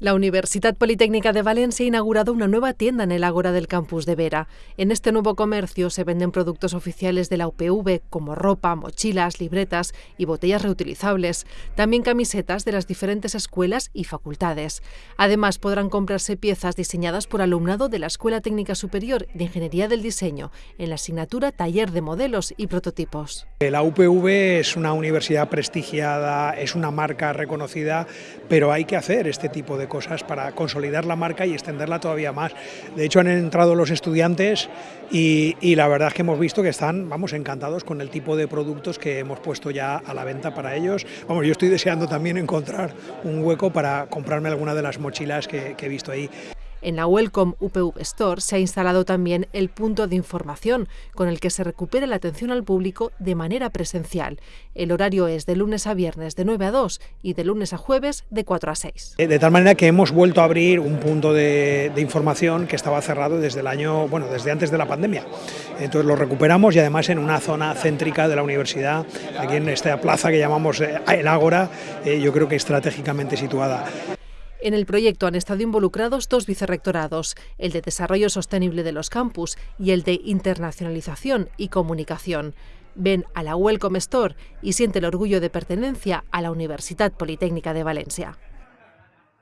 La Universidad Politécnica de Valencia ha inaugurado una nueva tienda en el Ágora del campus de Vera. En este nuevo comercio se venden productos oficiales de la UPV como ropa, mochilas, libretas y botellas reutilizables, también camisetas de las diferentes escuelas y facultades. Además, podrán comprarse piezas diseñadas por alumnado de la Escuela Técnica Superior de Ingeniería del Diseño en la asignatura Taller de Modelos y Prototipos. La UPV es una universidad prestigiada, es una marca reconocida, pero hay que hacer este tipo de cosas para consolidar la marca y extenderla todavía más. De hecho, han entrado los estudiantes y, la verdad es que hemos visto que están, vamos, encantados con el tipo de productos que hemos puesto ya a la venta para ellos. Vamos, yo estoy deseando también encontrar un hueco para comprarme alguna de las mochilas que he visto ahí. En la Welcome UPV Store se ha instalado también el punto de información, con el que se recupera la atención al público de manera presencial. El horario es de lunes a viernes de 9 a 2 y de lunes a jueves de 4 a 6. De tal manera que hemos vuelto a abrir un punto de, de información que estaba cerrado desde el año, bueno, desde antes de la pandemia. Entonces lo recuperamos y además en una zona céntrica de la universidad, aquí en esta plaza que llamamos eh, el Ágora, eh, yo creo que estratégicamente situada. En el proyecto han estado involucrados dos vicerrectorados, el de Desarrollo Sostenible de los Campus y el de Internacionalización y Comunicación. Ven a la Welcome Store y siente el orgullo de pertenencia a la Universidad Politécnica de Valencia.